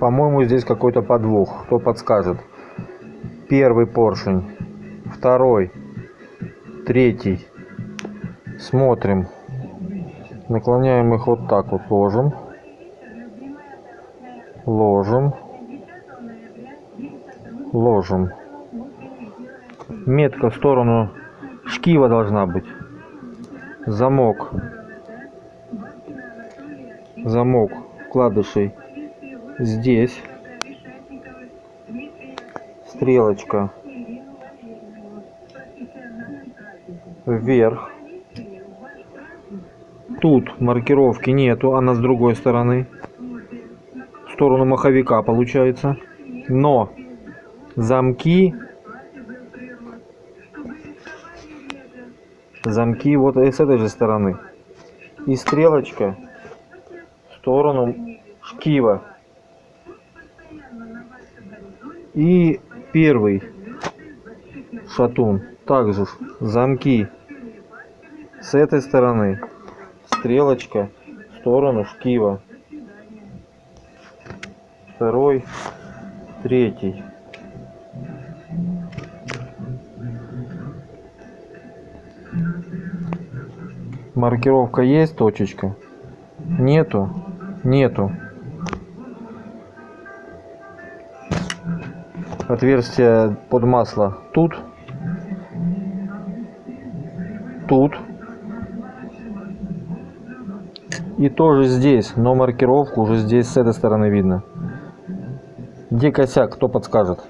По-моему, здесь какой-то подвох. Кто подскажет? Первый поршень, второй, третий. Смотрим. Наклоняем их вот так вот, ложим. Ложим. Ложим. Метка в сторону шкива должна быть. Замок. Замок вкладышей здесь. Стрелочка вверх. Тут маркировки нету, она с другой стороны. В сторону маховика получается. Но замки замки вот с этой же стороны. И стрелочка в сторону шкива. И первый шатун. Также замки с этой стороны. Стрелочка в сторону шкива. Второй, третий. Маркировка есть, точечка? Нету? Нету. Отверстие под масло тут. Тут. И тоже здесь, но маркировку уже здесь с этой стороны видно. Где косяк, кто подскажет?